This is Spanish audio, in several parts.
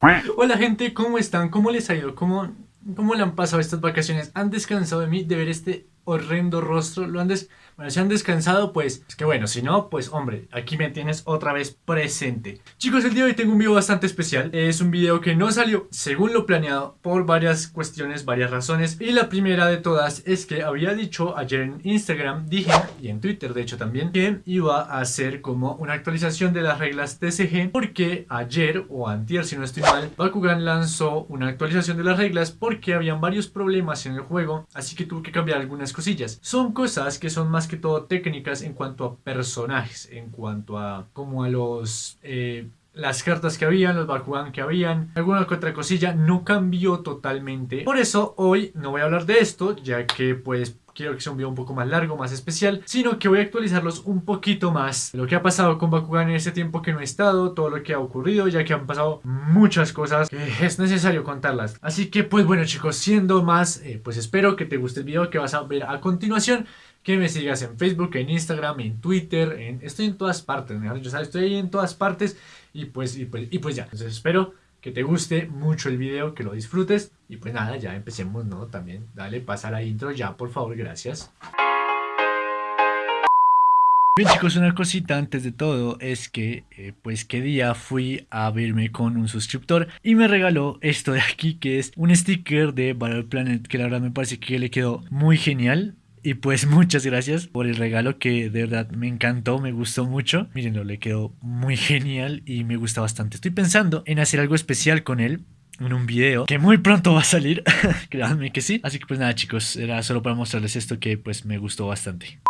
Hola gente, ¿cómo están? ¿Cómo les ha ido? ¿Cómo, ¿Cómo le han pasado estas vacaciones? ¿Han descansado de mí de ver este horrendo rostro? ¿Lo han des bueno, si han descansado, pues es que bueno, si no, pues hombre, aquí me tienes otra vez presente. Chicos, el día de hoy tengo un video bastante especial. Es un video que no salió según lo planeado por varias cuestiones, varias razones. Y la primera de todas es que había dicho ayer en Instagram, dije, y en Twitter de hecho también, que iba a hacer como una actualización de las reglas TCG porque ayer o antier, si no estoy mal, Bakugan lanzó una actualización de las reglas porque habían varios problemas en el juego, así que tuvo que cambiar algunas cosillas. Son cosas que son más que todo técnicas en cuanto a personajes, en cuanto a como a los... Eh, las cartas que habían, los Bakugan que habían, alguna que otra cosilla, no cambió totalmente. Por eso hoy no voy a hablar de esto, ya que pues quiero que sea un video un poco más largo, más especial, sino que voy a actualizarlos un poquito más. Lo que ha pasado con Bakugan en ese tiempo que no he estado, todo lo que ha ocurrido, ya que han pasado muchas cosas es necesario contarlas. Así que pues bueno chicos, siendo más, eh, pues espero que te guste el video que vas a ver a continuación que me sigas en Facebook, en Instagram, en Twitter, estoy en todas partes, mejor yo sabes, estoy ahí en todas partes y pues, y pues, y pues ya. Entonces espero que te guste mucho el video, que lo disfrutes y pues nada, ya empecemos, ¿no? También dale, pasa la intro ya, por favor, gracias. Bien chicos, una cosita antes de todo es que eh, pues qué día fui a verme con un suscriptor y me regaló esto de aquí que es un sticker de Battle Planet que la verdad me parece que le quedó muy genial y pues muchas gracias por el regalo que de verdad me encantó, me gustó mucho. Mírenlo, le quedó muy genial y me gusta bastante. Estoy pensando en hacer algo especial con él en un video que muy pronto va a salir, créanme que sí. Así que pues nada chicos, era solo para mostrarles esto que pues me gustó bastante.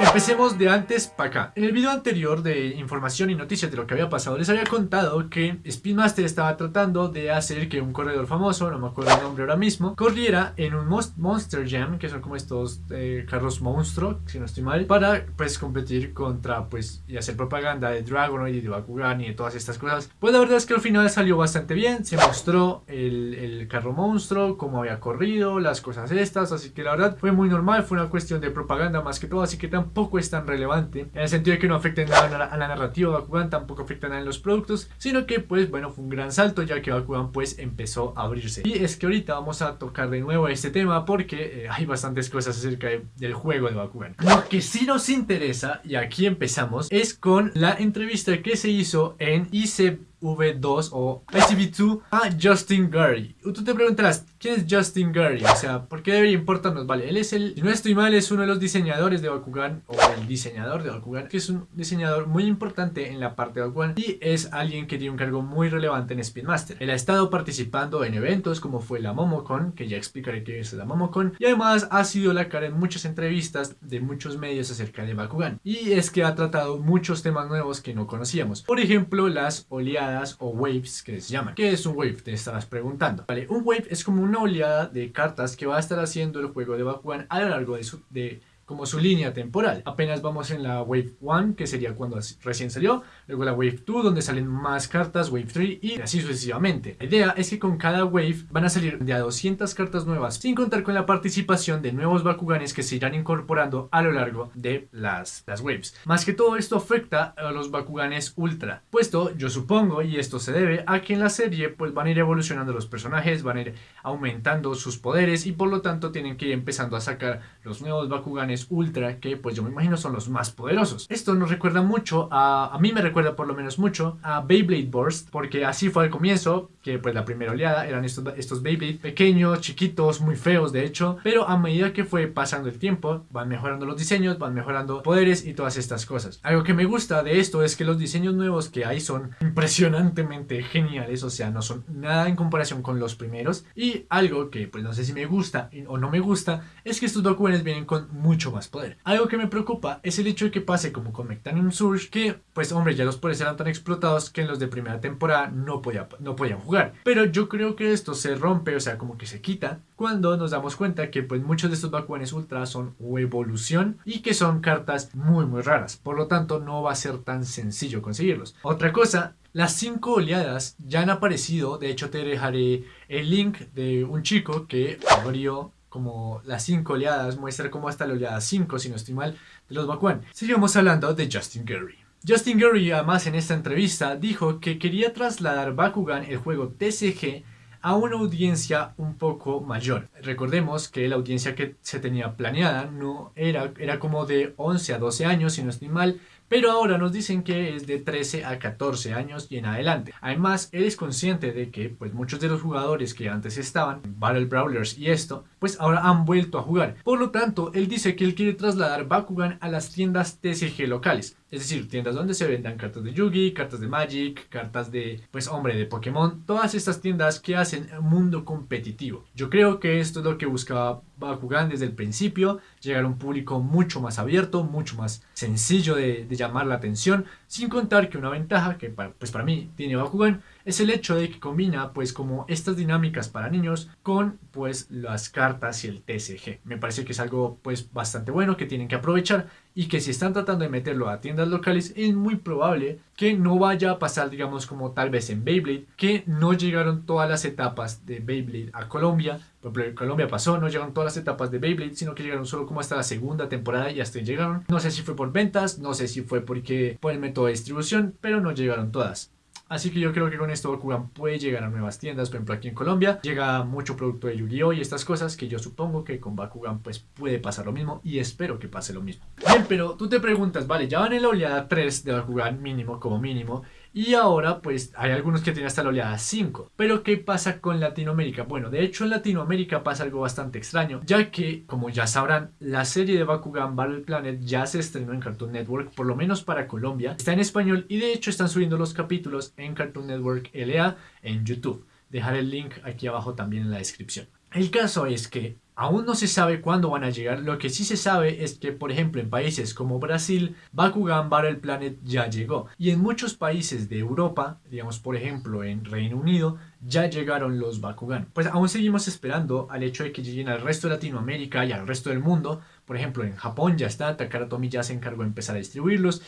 Empecemos de antes para acá. En el video anterior de información y noticias de lo que había pasado, les había contado que Speedmaster estaba tratando de hacer que un corredor famoso, no me acuerdo el nombre ahora mismo, corriera en un Monster Jam, que son como estos eh, carros monstruo, si no estoy mal, para pues competir contra pues y hacer propaganda de Dragonoid y de Bakugan y de todas estas cosas. Pues la verdad es que al final salió bastante bien, se mostró el, el carro monstruo, cómo había corrido, las cosas estas, así que la verdad fue muy normal, fue una cuestión de propaganda más que todo, así que tampoco tampoco es tan relevante, en el sentido de que no afecta nada a la narrativa de Bakugan, tampoco afecta nada en los productos, sino que pues bueno, fue un gran salto ya que Bakugan pues empezó a abrirse. Y es que ahorita vamos a tocar de nuevo este tema porque eh, hay bastantes cosas acerca del juego de Bakugan. Lo que sí nos interesa, y aquí empezamos, es con la entrevista que se hizo en IC V2 o ICV2 a Justin Gary. Tú te preguntarás, ¿quién es Justin Gary? O sea, ¿por qué debería importarnos? Vale, él es el, si no estoy mal, es uno de los diseñadores de Bakugan, o el diseñador de Bakugan, que es un diseñador muy importante en la parte de Bakugan y es alguien que tiene un cargo muy relevante en Speedmaster. Él ha estado participando en eventos como fue la Momocon, que ya explicaré qué es la Momocon, y además ha sido la cara en muchas entrevistas de muchos medios acerca de Bakugan. Y es que ha tratado muchos temas nuevos que no conocíamos. Por ejemplo, las oleadas o waves que se llaman. ¿Qué es un wave? Te estarás preguntando. Vale, un wave es como una oleada de cartas que va a estar haciendo el juego de Bakugan a lo largo de, su, de como su línea temporal. Apenas vamos en la Wave 1, que sería cuando recién salió, luego la Wave 2, donde salen más cartas, Wave 3 y así sucesivamente. La idea es que con cada Wave van a salir de a 200 cartas nuevas, sin contar con la participación de nuevos Bakuganes que se irán incorporando a lo largo de las, las Waves. Más que todo esto afecta a los Bakuganes Ultra, puesto yo supongo, y esto se debe a que en la serie pues van a ir evolucionando los personajes, van a ir aumentando sus poderes y por lo tanto tienen que ir empezando a sacar los nuevos Bakuganes Ultra, que pues yo me imagino son los más poderosos. Esto nos recuerda mucho, a, a mí me recuerda por lo menos mucho a Beyblade Burst, porque así fue al comienzo, que pues la primera oleada eran estos, estos Beyblade pequeños, chiquitos, muy feos de hecho, pero a medida que fue pasando el tiempo, van mejorando los diseños, van mejorando poderes y todas estas cosas. Algo que me gusta de esto es que los diseños nuevos que hay son impresionantemente geniales, o sea, no son nada en comparación con los primeros. Y algo que pues no sé si me gusta o no me gusta, es que estos documents vienen con mucho más poder. Algo que me preocupa es el hecho de que pase como con Mectanium Surge, que pues hombre ya los poderes eran tan explotados que en los de primera temporada no, podía, no podían jugar. Pero yo creo que esto se rompe, o sea como que se quita, cuando nos damos cuenta que pues muchos de estos Bakuganes Ultra son evolución y que son cartas muy muy raras. Por lo tanto no va a ser tan sencillo conseguirlos. Otra cosa las cinco oleadas ya han aparecido, de hecho te dejaré el link de un chico que abrió como las 5 oleadas, muestra cómo hasta la oleada 5, si no estoy mal, de los Bakuan. Seguimos hablando de Justin Gary. Justin Gurry además en esta entrevista dijo que quería trasladar Bakugan, el juego TCG, a una audiencia un poco mayor. Recordemos que la audiencia que se tenía planeada no era, era como de 11 a 12 años, si no estoy mal, pero ahora nos dicen que es de 13 a 14 años y en adelante. Además, él es consciente de que pues muchos de los jugadores que antes estaban Battle Brawlers y esto, pues ahora han vuelto a jugar. Por lo tanto, él dice que él quiere trasladar Bakugan a las tiendas TCG locales. Es decir, tiendas donde se vendan cartas de Yugi, cartas de Magic, cartas de, pues hombre, de Pokémon. Todas estas tiendas que hacen mundo competitivo. Yo creo que esto es lo que buscaba Bakugan desde el principio, llegar a un público mucho más abierto, mucho más sencillo de, llamar la atención, sin contar que una ventaja que para, pues para mí tiene Bakugan es el hecho de que combina pues como estas dinámicas para niños con pues las cartas y el TCG. Me parece que es algo pues bastante bueno que tienen que aprovechar y que si están tratando de meterlo a tiendas locales es muy probable que no vaya a pasar digamos como tal vez en Beyblade que no llegaron todas las etapas de Beyblade a Colombia por ejemplo, en Colombia pasó, no llegaron todas las etapas de Beyblade, sino que llegaron solo como hasta la segunda temporada y hasta ahí llegaron. No sé si fue por ventas, no sé si fue porque por el método de distribución, pero no llegaron todas. Así que yo creo que con esto Bakugan puede llegar a nuevas tiendas, por ejemplo aquí en Colombia llega mucho producto de Yu-Gi-Oh y estas cosas que yo supongo que con Bakugan pues puede pasar lo mismo y espero que pase lo mismo. Bien, pero tú te preguntas, vale, ya van en la oleada 3 de Bakugan mínimo como mínimo y ahora pues hay algunos que tienen hasta la oleada 5. Pero ¿qué pasa con Latinoamérica? Bueno, de hecho en Latinoamérica pasa algo bastante extraño, ya que como ya sabrán, la serie de Bakugan Battle Planet ya se estrenó en Cartoon Network, por lo menos para Colombia. Está en español y de hecho están subiendo los capítulos en Cartoon Network LA en YouTube. Dejaré el link aquí abajo también en la descripción. El caso es que Aún no se sabe cuándo van a llegar, lo que sí se sabe es que, por ejemplo, en países como Brasil, Bakugan Battle Planet ya llegó. Y en muchos países de Europa, digamos por ejemplo en Reino Unido, ya llegaron los Bakugan. Pues aún seguimos esperando al hecho de que lleguen al resto de Latinoamérica y al resto del mundo. Por ejemplo, en Japón ya está, Takara Tomy ya se encargó de empezar a distribuirlos.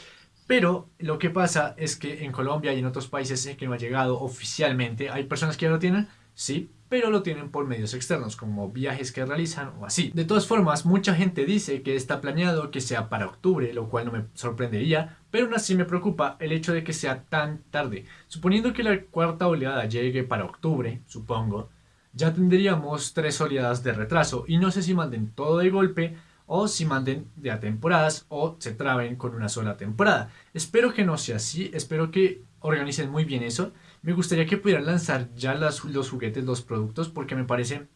Pero lo que pasa es que en Colombia y en otros países que no ha llegado oficialmente. ¿Hay personas que ya lo tienen? Sí, pero lo tienen por medios externos, como viajes que realizan o así. De todas formas, mucha gente dice que está planeado que sea para octubre, lo cual no me sorprendería, pero aún así me preocupa el hecho de que sea tan tarde. Suponiendo que la cuarta oleada llegue para octubre, supongo, ya tendríamos tres oleadas de retraso y no sé si manden todo de golpe o si manden de a temporadas o se traben con una sola temporada. Espero que no sea así, espero que organicen muy bien eso me gustaría que pudieran lanzar ya los juguetes, los productos, porque me parece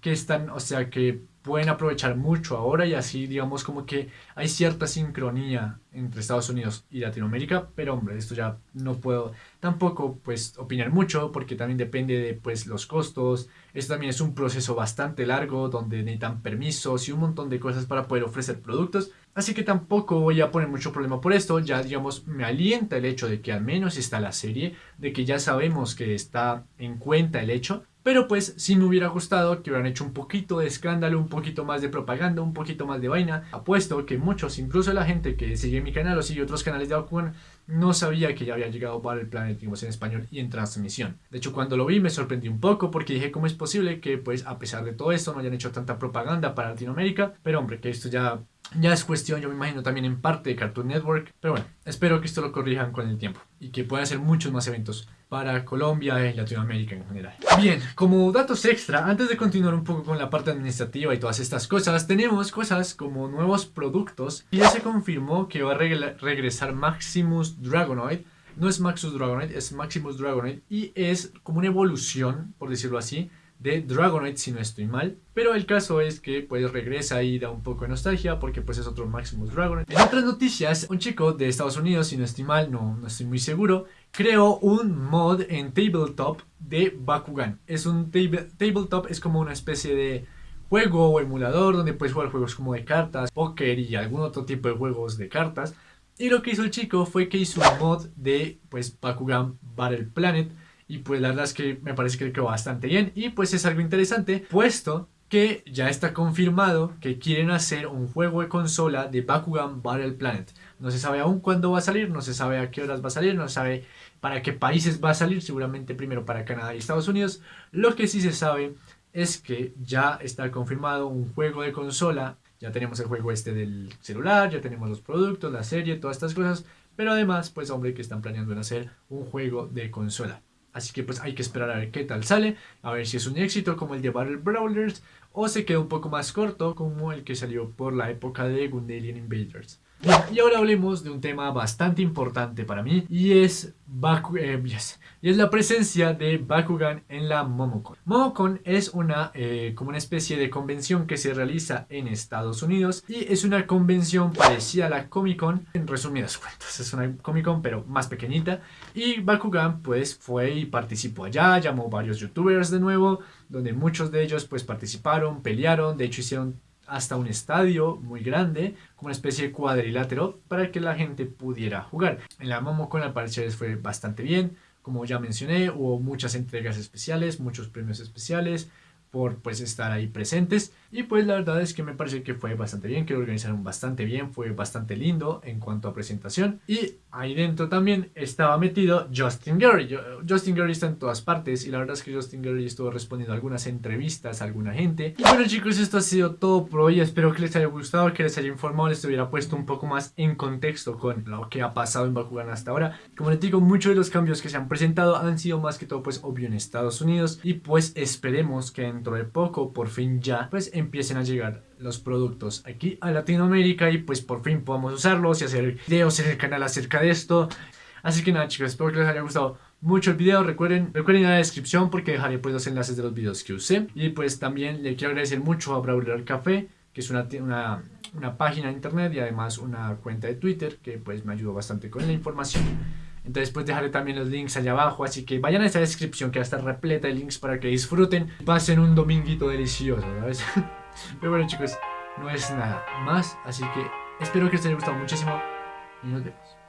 que están, o sea, que pueden aprovechar mucho ahora y así digamos como que hay cierta sincronía entre Estados Unidos y Latinoamérica, pero hombre, esto ya no puedo tampoco pues opinar mucho porque también depende de pues los costos, esto también es un proceso bastante largo donde necesitan permisos y un montón de cosas para poder ofrecer productos, así que tampoco voy a poner mucho problema por esto, ya digamos me alienta el hecho de que al menos está la serie, de que ya sabemos que está en cuenta el hecho pero pues sí me hubiera gustado que hubieran hecho un poquito de escándalo, un poquito más de propaganda, un poquito más de vaina. Apuesto que muchos, incluso la gente que sigue mi canal o sigue otros canales de Bakugan, no sabía que ya había llegado para el Planet en español y en transmisión. De hecho, cuando lo vi me sorprendí un poco porque dije cómo es posible que pues a pesar de todo esto no hayan hecho tanta propaganda para Latinoamérica. Pero hombre, que esto ya ya es cuestión, yo me imagino, también en parte de Cartoon Network. Pero bueno, espero que esto lo corrijan con el tiempo y que puedan hacer muchos más eventos para Colombia y Latinoamérica en general. Bien, como datos extra, antes de continuar un poco con la parte administrativa y todas estas cosas, tenemos cosas como nuevos productos y ya se confirmó que va a regresar Maximus Dragonoid. No es Maximus Dragonoid, es Maximus Dragonoid y es como una evolución, por decirlo así, de Dragonite si no estoy mal. Pero el caso es que pues regresa y da un poco de nostalgia porque pues es otro Maximus Dragonite. En otras noticias, un chico de Estados Unidos, si no estoy mal, no, no estoy muy seguro, creó un mod en Tabletop de Bakugan. Es un Tabletop, es como una especie de juego o emulador donde puedes jugar juegos como de cartas, póker y algún otro tipo de juegos de cartas. Y lo que hizo el chico fue que hizo un mod de pues Bakugan Battle Planet y pues la verdad es que me parece que quedó bastante bien y pues es algo interesante puesto que ya está confirmado que quieren hacer un juego de consola de Bakugan Battle Planet. No se sabe aún cuándo va a salir, no se sabe a qué horas va a salir, no se sabe para qué países va a salir, seguramente primero para Canadá y Estados Unidos. Lo que sí se sabe es que ya está confirmado un juego de consola, ya tenemos el juego este del celular, ya tenemos los productos, la serie, todas estas cosas, pero además pues hombre que están planeando en hacer un juego de consola. Así que pues hay que esperar a ver qué tal sale, a ver si es un éxito como el de Battle Brawlers o se queda un poco más corto como el que salió por la época de Gundalian Invaders. Y ahora hablemos de un tema bastante importante para mí y es, Baku eh, y es la presencia de Bakugan en la Momocon. Momocon es una, eh, como una especie de convención que se realiza en Estados Unidos y es una convención parecida a la Comic Con, en resumidas cuentas, es una Comic Con pero más pequeñita y Bakugan pues fue y participó allá, llamó varios youtubers de nuevo, donde muchos de ellos pues participaron, pelearon, de hecho hicieron hasta un estadio muy grande, como una especie de cuadrilátero, para que la gente pudiera jugar. En la Momocon al parecer fue bastante bien, como ya mencioné, hubo muchas entregas especiales, muchos premios especiales, por pues estar ahí presentes. Y pues la verdad es que me parece que fue bastante bien, que lo organizaron bastante bien, fue bastante lindo en cuanto a presentación. Y ahí dentro también estaba metido Justin Gary, Justin Gary está en todas partes y la verdad es que Justin Gary estuvo respondiendo algunas entrevistas a alguna gente. Y bueno chicos esto ha sido todo por hoy, espero que les haya gustado, que les haya informado, les hubiera puesto un poco más en contexto con lo que ha pasado en Bakugan hasta ahora, como les digo muchos de los cambios que se han presentado han sido más que todo pues obvio en Estados Unidos. Y pues esperemos que en dentro de poco por fin ya pues empiecen a llegar los productos aquí a Latinoamérica y pues por fin podamos usarlos y hacer videos en el canal acerca de esto. Así que nada chicos, espero que les haya gustado mucho el video. Recuerden, recuerden en la descripción porque dejaré pues los enlaces de los videos que usé. Y pues también le quiero agradecer mucho a Brawler Café, que es una, una, una página de internet y además una cuenta de Twitter que pues me ayudó bastante con la información. Entonces pues dejaré también los links allá abajo, así que vayan a esta descripción que va a estar repleta de links para que disfruten, pasen un dominguito delicioso, ¿sabes? Pero bueno chicos, no es nada más, así que espero que les haya gustado muchísimo y nos vemos.